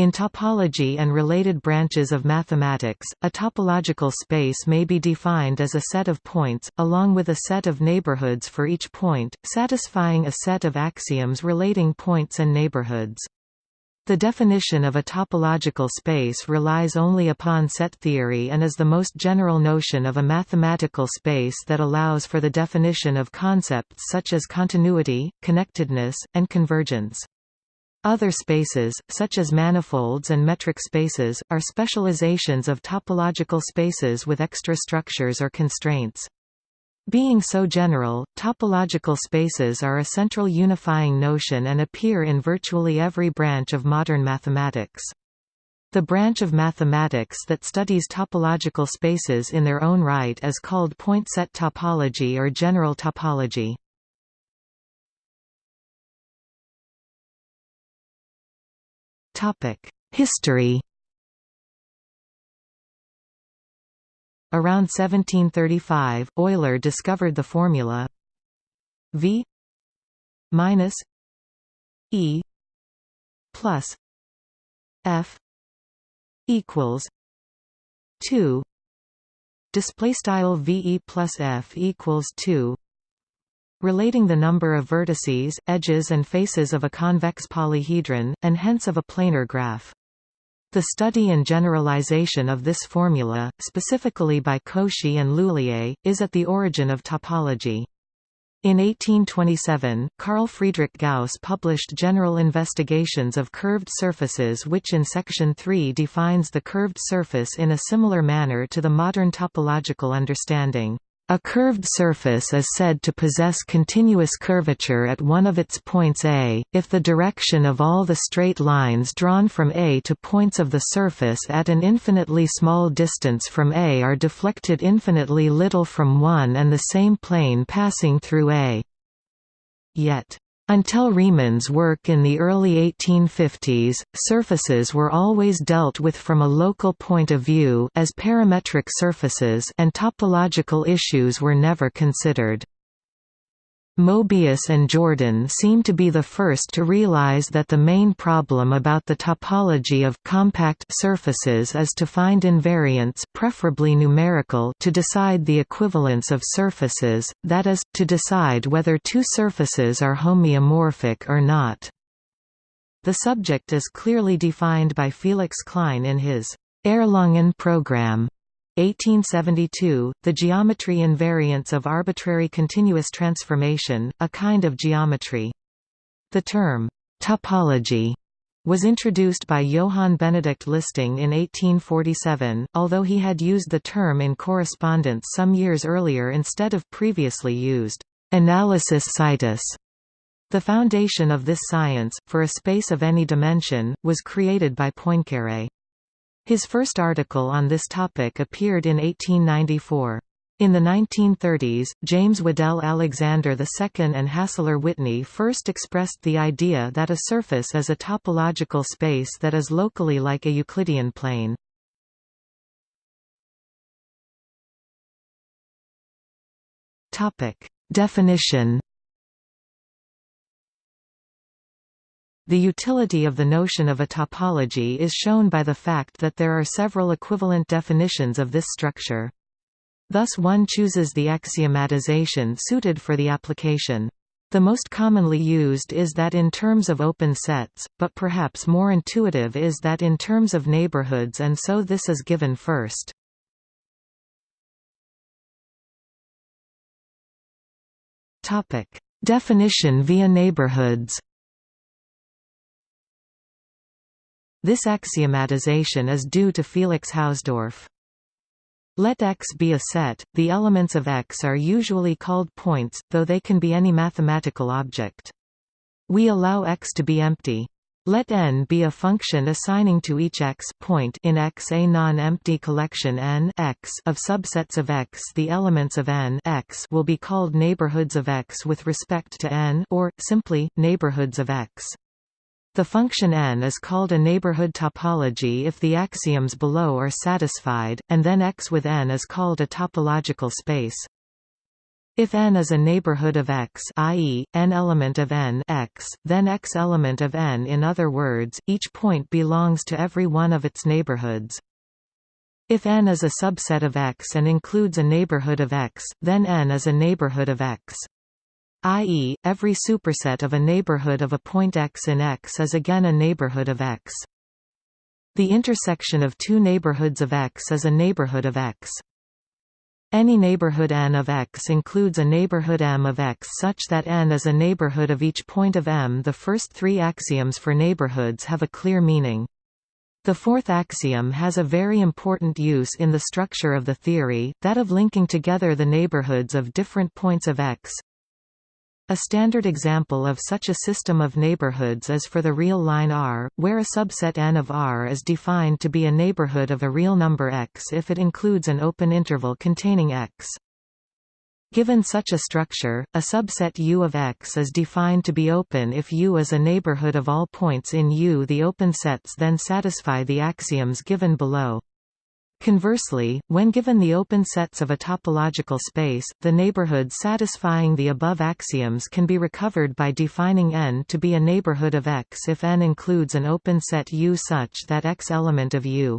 In topology and related branches of mathematics, a topological space may be defined as a set of points, along with a set of neighborhoods for each point, satisfying a set of axioms relating points and neighborhoods. The definition of a topological space relies only upon set theory and is the most general notion of a mathematical space that allows for the definition of concepts such as continuity, connectedness, and convergence. Other spaces, such as manifolds and metric spaces, are specializations of topological spaces with extra structures or constraints. Being so general, topological spaces are a central unifying notion and appear in virtually every branch of modern mathematics. The branch of mathematics that studies topological spaces in their own right is called point set topology or general topology. History. Around 1735, Euler discovered the formula V minus E plus F equals two display style VE plus F equals two relating the number of vertices, edges and faces of a convex polyhedron, and hence of a planar graph. The study and generalization of this formula, specifically by Cauchy and L'Huilier, is at the origin of topology. In 1827, Carl Friedrich Gauss published General Investigations of Curved Surfaces which in Section 3 defines the curved surface in a similar manner to the modern topological understanding. A curved surface is said to possess continuous curvature at one of its points A, if the direction of all the straight lines drawn from A to points of the surface at an infinitely small distance from A are deflected infinitely little from one and the same plane passing through A. Yet until Riemann's work in the early 1850s, surfaces were always dealt with from a local point of view as parametric surfaces and topological issues were never considered. Mobius and Jordan seem to be the first to realize that the main problem about the topology of compact surfaces is to find invariants preferably numerical to decide the equivalence of surfaces, that is, to decide whether two surfaces are homeomorphic or not. The subject is clearly defined by Felix Klein in his Erlangen program. 1872, the geometry invariants of arbitrary continuous transformation, a kind of geometry. The term, topology, was introduced by Johann Benedict Listing in 1847, although he had used the term in correspondence some years earlier instead of previously used, analysis situs. The foundation of this science, for a space of any dimension, was created by Poincaré. His first article on this topic appeared in 1894. In the 1930s, James Waddell Alexander II and Hassler Whitney first expressed the idea that a surface is a topological space that is locally like a Euclidean plane. Definition The utility of the notion of a topology is shown by the fact that there are several equivalent definitions of this structure. Thus one chooses the axiomatization suited for the application. The most commonly used is that in terms of open sets, but perhaps more intuitive is that in terms of neighborhoods and so this is given first. Definition via neighborhoods This axiomatization is due to Felix Hausdorff. Let X be a set, the elements of X are usually called points, though they can be any mathematical object. We allow X to be empty. Let n be a function assigning to each x point in X a non-empty collection n x of subsets of X. The elements of n x will be called neighborhoods of X with respect to n or, simply, neighborhoods of X. The function n is called a neighborhood topology if the axioms below are satisfied, and then X with n is called a topological space. If n is a neighborhood of X i.e., n element of n X, then X element of n in other words, each point belongs to every one of its neighborhoods. If n is a subset of X and includes a neighborhood of X, then n is a neighborhood of X. i.e., every superset of a neighborhood of a point X in X is again a neighborhood of X. The intersection of two neighborhoods of X is a neighborhood of X. Any neighborhood n of X includes a neighborhood M of X such that n is a neighborhood of each point of M. The first three axioms for neighborhoods have a clear meaning. The fourth axiom has a very important use in the structure of the theory, that of linking together the neighborhoods of different points of X. A standard example of such a system of neighborhoods is for the real line R, where a subset n of R is defined to be a neighborhood of a real number x if it includes an open interval containing x. Given such a structure, a subset U of X is defined to be open if U is a neighborhood of all points in U. The open sets then satisfy the axioms given below. Conversely, when given the open sets of a topological space, the neighborhoods satisfying the above axioms can be recovered by defining n to be a neighborhood of X if n includes an open set U such that X element of U.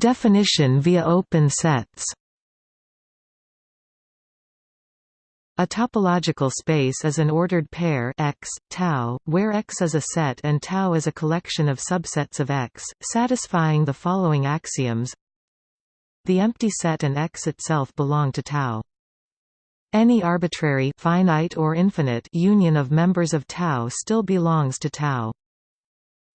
Definition via open sets A topological space is an ordered pair X, tau, where X is a set and tau is a collection of subsets of X, satisfying the following axioms. The empty set and X itself belong to tau. Any arbitrary finite or infinite union of members of tau still belongs to tau.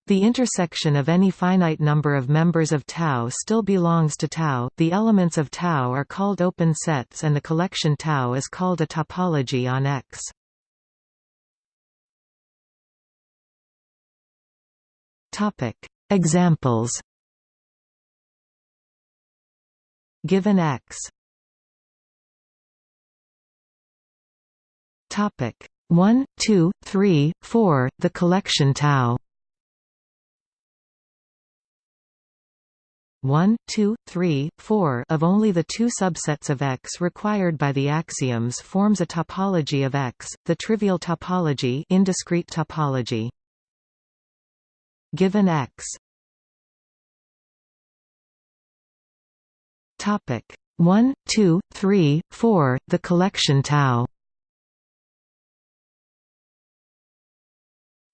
The intersection of any finite number of members of tau still belongs to tau. The elements of tau are called open sets and the collection tau is called a topology on X. Topic: Examples. Given X. Topic: 1, 2, 3, 4, the collection tau. 1, 2, 3, 4 of only the two subsets of X required by the axioms forms a topology of X, the trivial topology indiscrete topology. Given X Topic 1, 2, 3, 4, the collection tau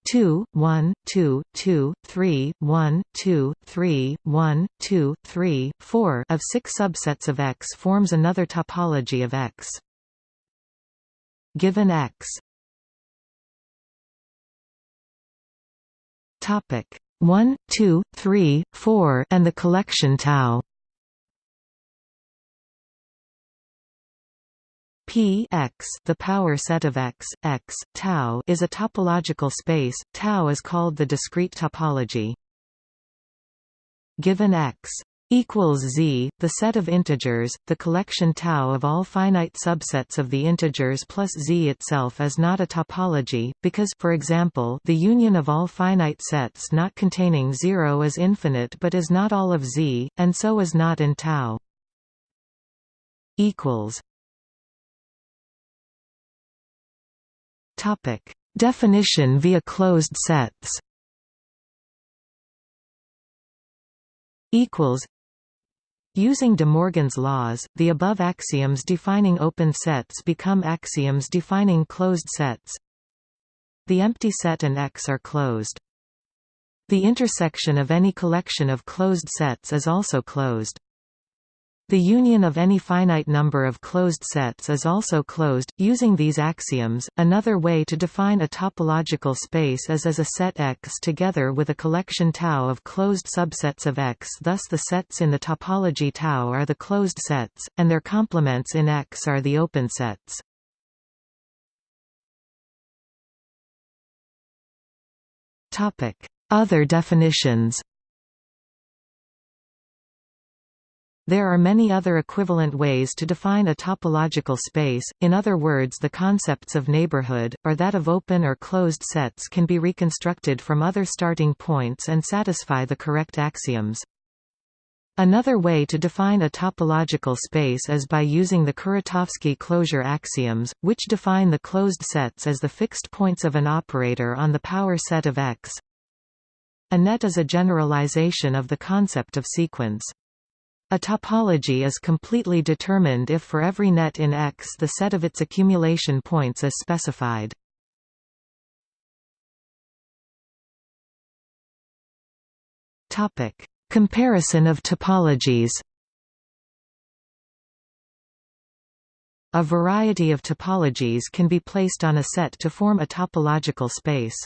2, 1, 2, 2, 3, 1, 2, 3, 1, 2, 3, 4 of six subsets of X forms another topology of X. Given X Topic 1, 2, 3, 4 and the collection tau P x the power set of x, x, tau is a topological space, tau is called the discrete topology. Given x equals z, the set of integers, the collection tau of all finite subsets of the integers plus z itself is not a topology, because for example, the union of all finite sets not containing 0 is infinite but is not all of z, and so is not in tau. equals Topic: Definition via closed sets. Equals. Using De Morgan's laws, the above axioms defining open sets become axioms defining closed sets. The empty set and X are closed. The intersection of any collection of closed sets is also closed. The union of any finite number of closed sets is also closed. Using these axioms, another way to define a topological space is as a set X together with a collection tau of closed subsets of X. Thus, the sets in the topology tau are the closed sets, and their complements in X are the open sets. Topic: Other definitions. There are many other equivalent ways to define a topological space, in other words the concepts of neighborhood, or that of open or closed sets can be reconstructed from other starting points and satisfy the correct axioms. Another way to define a topological space is by using the Kuratowski closure axioms, which define the closed sets as the fixed points of an operator on the power set of X. A net is a generalization of the concept of sequence. A topology is completely determined if for every net in X the set of its accumulation points is specified. Topic Comparison of topologies A variety of topologies can be placed on a set to form a topological space.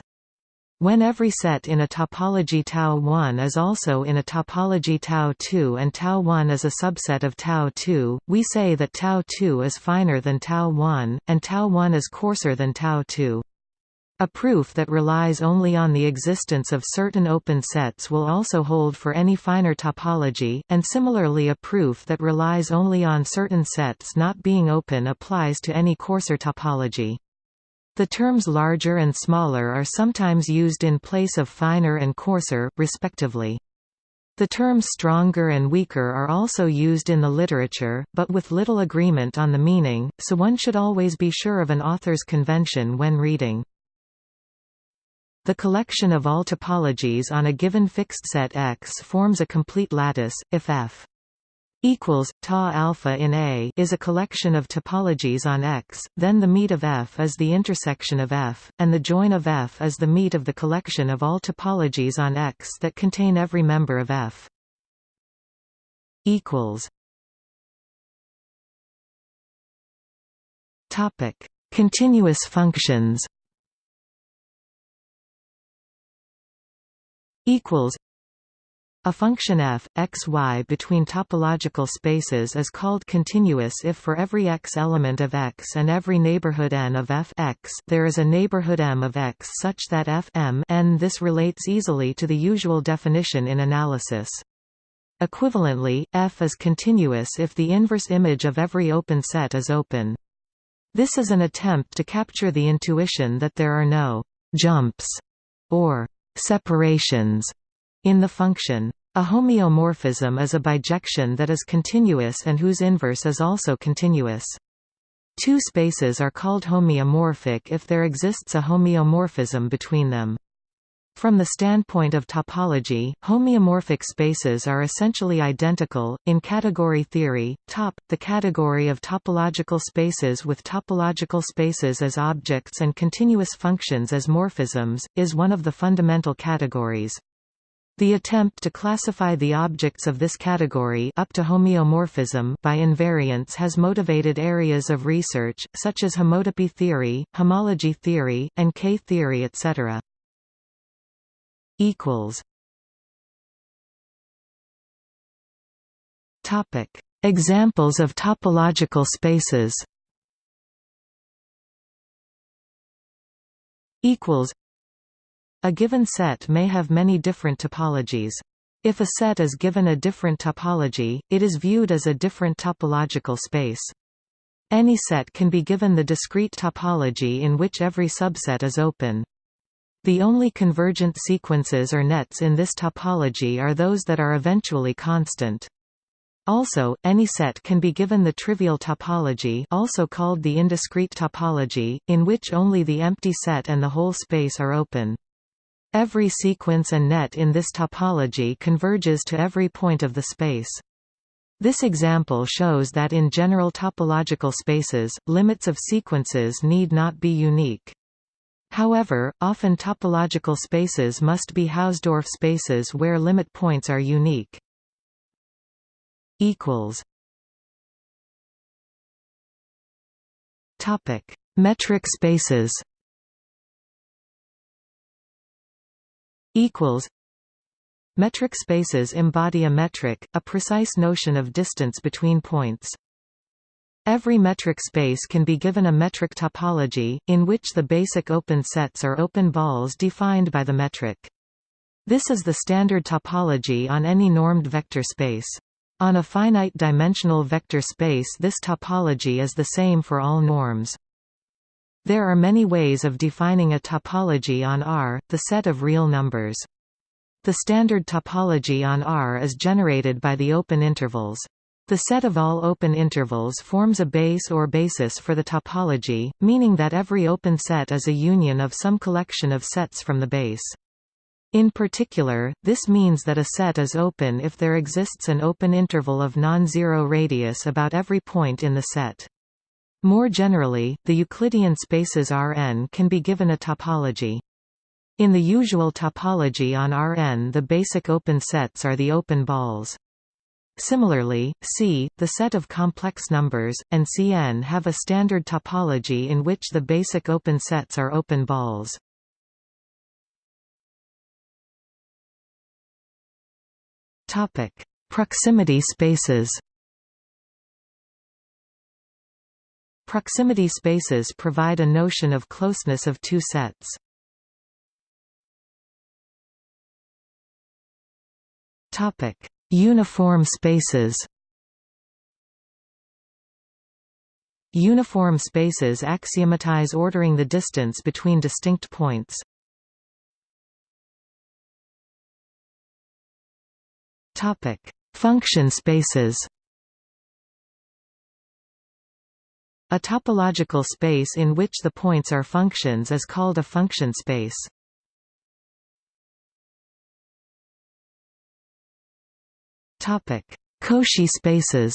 When every set in a topology tau 1 is also in a topology tau 2 and tau 1 is a subset of tau 2, we say that tau 2 is finer than tau 1, and tau 1 is coarser than tau 2. A proof that relies only on the existence of certain open sets will also hold for any finer topology, and similarly a proof that relies only on certain sets not being open applies to any coarser topology. The terms larger and smaller are sometimes used in place of finer and coarser, respectively. The terms stronger and weaker are also used in the literature, but with little agreement on the meaning, so one should always be sure of an author's convention when reading. The collection of all topologies on a given fixed set X forms a complete lattice, if F equals ta alpha in A is a collection of topologies on X, then the meet of F is the intersection of F, and the join of F is the meet of the collection of all topologies on X that contain every member of F. equals Topic: Continuous functions. equals a function f, x, y between topological spaces is called continuous if for every x element of x and every neighborhood n of f x there is a neighborhood m of x such that f m n. This relates easily to the usual definition in analysis. Equivalently, f is continuous if the inverse image of every open set is open. This is an attempt to capture the intuition that there are no «jumps» or separations in the function. A homeomorphism is a bijection that is continuous and whose inverse is also continuous. Two spaces are called homeomorphic if there exists a homeomorphism between them. From the standpoint of topology, homeomorphic spaces are essentially identical. In category theory, top, the category of topological spaces with topological spaces as objects and continuous functions as morphisms, is one of the fundamental categories. The attempt to classify the objects of this category up to homeomorphism by invariance has motivated areas of research, such as homotopy theory, homology theory, and K-theory etc. Examples of topological spaces a given set may have many different topologies. If a set is given a different topology, it is viewed as a different topological space. Any set can be given the discrete topology in which every subset is open. The only convergent sequences or nets in this topology are those that are eventually constant. Also, any set can be given the trivial topology also called the indiscrete topology, in which only the empty set and the whole space are open. Every sequence and net in this topology converges to every point of the space. This example shows that in general topological spaces, limits of sequences need not be unique. However, often topological spaces must be Hausdorff spaces where limit points are unique. Metric spaces equals Metric spaces embody a metric, a precise notion of distance between points. Every metric space can be given a metric topology, in which the basic open sets are open balls defined by the metric. This is the standard topology on any normed vector space. On a finite-dimensional vector space this topology is the same for all norms. There are many ways of defining a topology on R, the set of real numbers. The standard topology on R is generated by the open intervals. The set of all open intervals forms a base or basis for the topology, meaning that every open set is a union of some collection of sets from the base. In particular, this means that a set is open if there exists an open interval of non-zero radius about every point in the set. More generally, the Euclidean spaces Rn can be given a topology. In the usual topology on Rn the basic open sets are the open balls. Similarly, C, the set of complex numbers, and Cn have a standard topology in which the basic open sets are open balls. Proximity spaces. Proximity spaces provide a notion of closeness of two sets. Topic: Uniform spaces. Uniform spaces axiomatize ordering the distance between distinct points. Topic: Function spaces. A topological space in which the points are functions is called a function space. Topic: Cauchy spaces.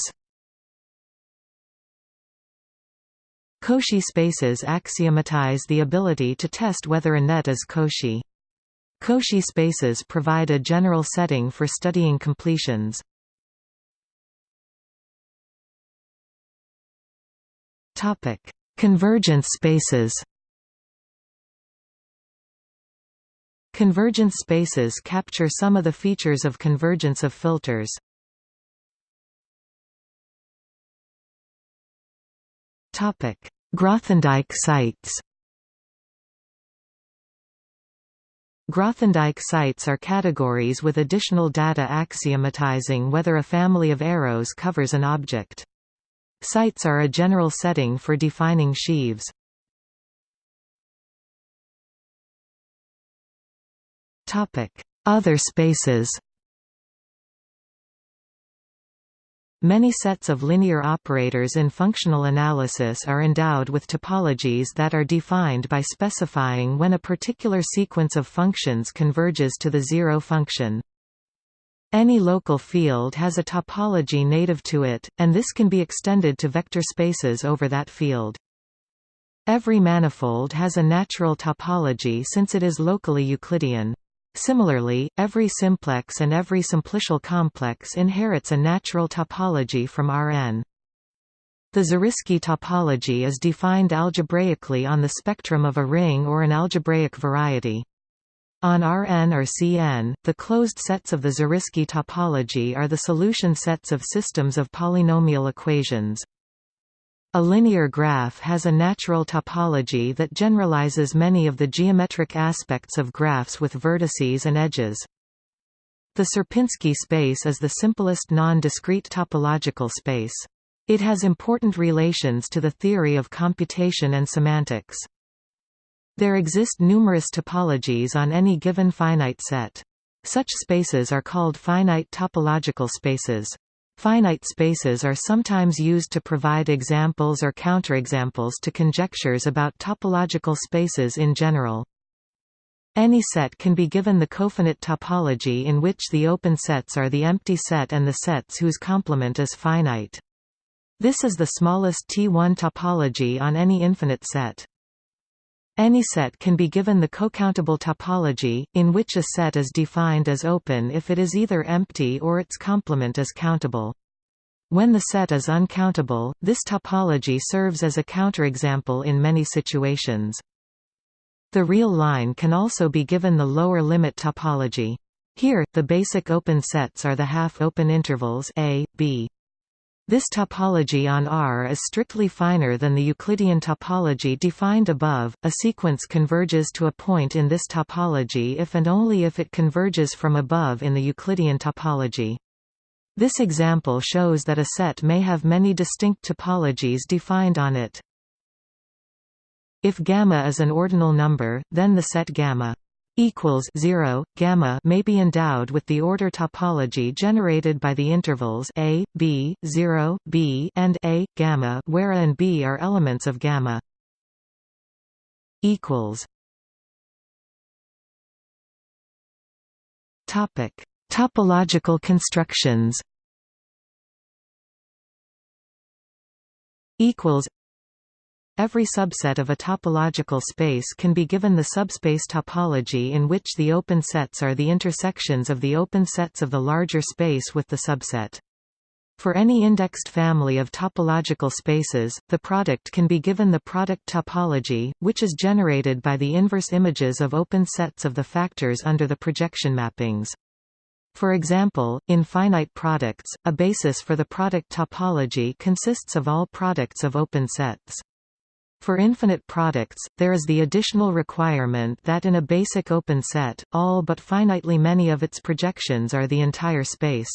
Cauchy spaces axiomatize the ability to test whether a net is Cauchy. Cauchy spaces provide a general setting for studying completions. Topic: Convergence spaces. Convergence spaces capture some of the features of convergence of filters. Topic: Grothendieck sites. Grothendieck sites are categories with additional data axiomatizing whether a family of arrows covers an object. Sites are a general setting for defining sheaves. Other spaces Many sets of linear operators in functional analysis are endowed with topologies that are defined by specifying when a particular sequence of functions converges to the zero function. Any local field has a topology native to it, and this can be extended to vector spaces over that field. Every manifold has a natural topology since it is locally Euclidean. Similarly, every simplex and every simplicial complex inherits a natural topology from Rn. The Zariski topology is defined algebraically on the spectrum of a ring or an algebraic variety. On Rn or Cn, the closed sets of the Zariski topology are the solution sets of systems of polynomial equations. A linear graph has a natural topology that generalizes many of the geometric aspects of graphs with vertices and edges. The Sierpinski space is the simplest non-discrete topological space. It has important relations to the theory of computation and semantics. There exist numerous topologies on any given finite set. Such spaces are called finite topological spaces. Finite spaces are sometimes used to provide examples or counterexamples to conjectures about topological spaces in general. Any set can be given the cofinite topology in which the open sets are the empty set and the sets whose complement is finite. This is the smallest T1 topology on any infinite set. Any set can be given the cocountable topology, in which a set is defined as open if it is either empty or its complement is countable. When the set is uncountable, this topology serves as a counterexample in many situations. The real line can also be given the lower limit topology. Here, the basic open sets are the half-open intervals a, b. This topology on R is strictly finer than the Euclidean topology defined above. A sequence converges to a point in this topology if and only if it converges from above in the Euclidean topology. This example shows that a set may have many distinct topologies defined on it. If gamma is an ordinal number, then the set gamma equals 0 gamma may be endowed with the order topology generated by the intervals a b 0 b and a gamma where a and b are elements of gamma. Equals. Topic. Topological constructions. Equals Every subset of a topological space can be given the subspace topology in which the open sets are the intersections of the open sets of the larger space with the subset. For any indexed family of topological spaces, the product can be given the product topology, which is generated by the inverse images of open sets of the factors under the projection mappings. For example, in finite products, a basis for the product topology consists of all products of open sets. For infinite products, there is the additional requirement that in a basic open set, all but finitely many of its projections are the entire space.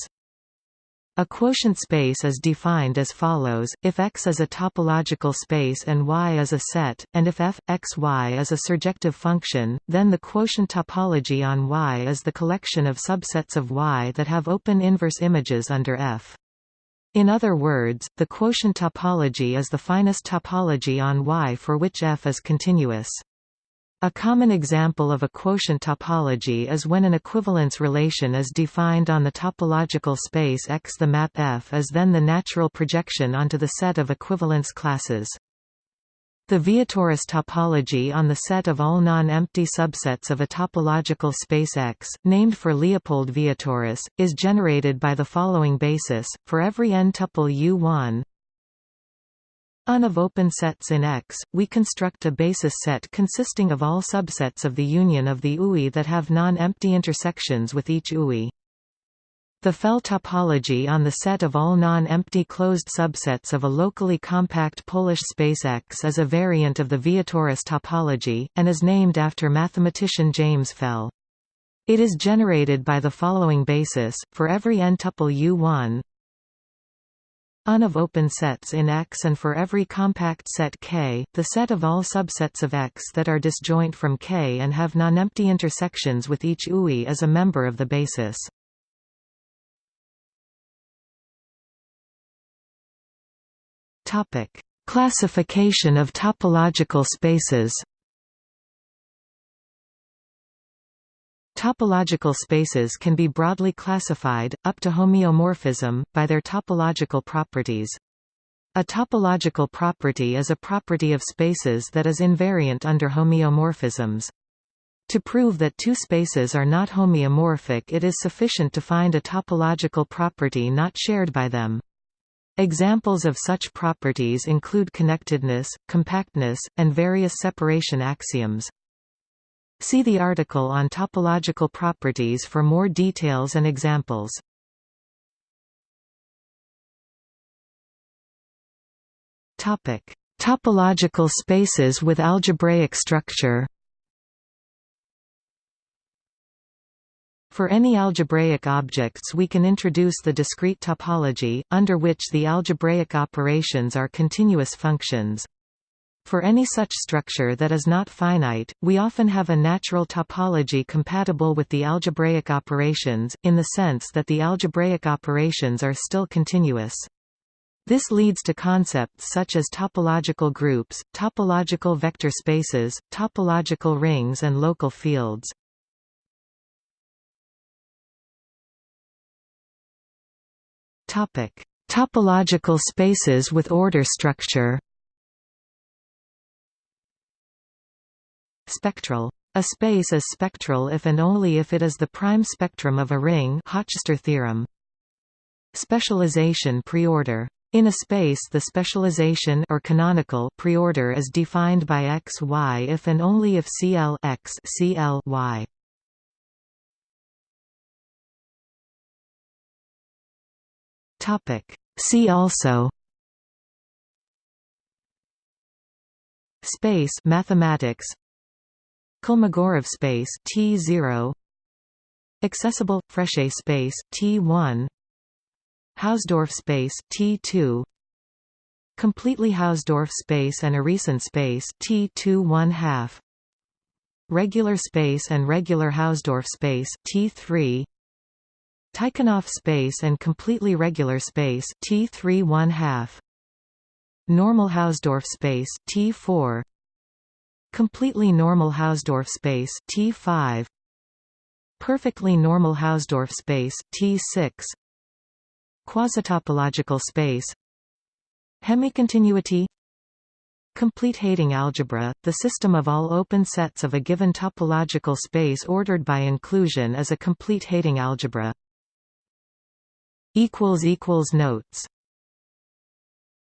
A quotient space is defined as follows, if X is a topological space and Y is a set, and if f, x, y is a surjective function, then the quotient topology on Y is the collection of subsets of Y that have open inverse images under F. In other words, the quotient topology is the finest topology on Y for which F is continuous. A common example of a quotient topology is when an equivalence relation is defined on the topological space X. The map F is then the natural projection onto the set of equivalence classes. The Vietoris topology on the set of all non-empty subsets of a topological space X, named for Leopold Vietoris, is generated by the following basis, for every n-tuple U1 un of open sets in X, we construct a basis set consisting of all subsets of the union of the UI that have non-empty intersections with each UI. The Fell topology on the set of all non-empty closed subsets of a locally compact Polish space X is a variant of the Vietoris topology, and is named after mathematician James Fell. It is generated by the following basis, for every n-tuple U1 un of open sets in X and for every compact set K, the set of all subsets of X that are disjoint from K and have non-empty intersections with each UI is a member of the basis. Topic: Classification of topological spaces. Topological spaces can be broadly classified, up to homeomorphism, by their topological properties. A topological property is a property of spaces that is invariant under homeomorphisms. To prove that two spaces are not homeomorphic it is sufficient to find a topological property not shared by them. Examples of such properties include connectedness, compactness, and various separation axioms. See the article on topological properties for more details and examples. Topic: Topological spaces with algebraic structure. For any algebraic objects we can introduce the discrete topology, under which the algebraic operations are continuous functions. For any such structure that is not finite, we often have a natural topology compatible with the algebraic operations, in the sense that the algebraic operations are still continuous. This leads to concepts such as topological groups, topological vector spaces, topological rings and local fields. Topic: Topological spaces with order structure. Spectral. A space is spectral if and only if it is the prime spectrum of a ring Hochster theorem. Specialization preorder. In a space the specialization or canonical preorder is defined by x y if and only if CL x CL y. Topic. See also Space mathematics Kolmogorov space T0 Accessible Frechet space T1 Hausdorff space T2 Completely Hausdorff space and Urysohn space T2 1 half regular space and regular Hausdorff space T3 Tychonoff space and completely regular space T3 1 half. Normal Hausdorff space T4 Completely normal Hausdorff space T5 Perfectly normal Hausdorff space T6 Quasitopological space. Hemicontinuity. Complete Heyting algebra, the system of all open sets of a given topological space ordered by inclusion is a complete Heyting algebra. Notes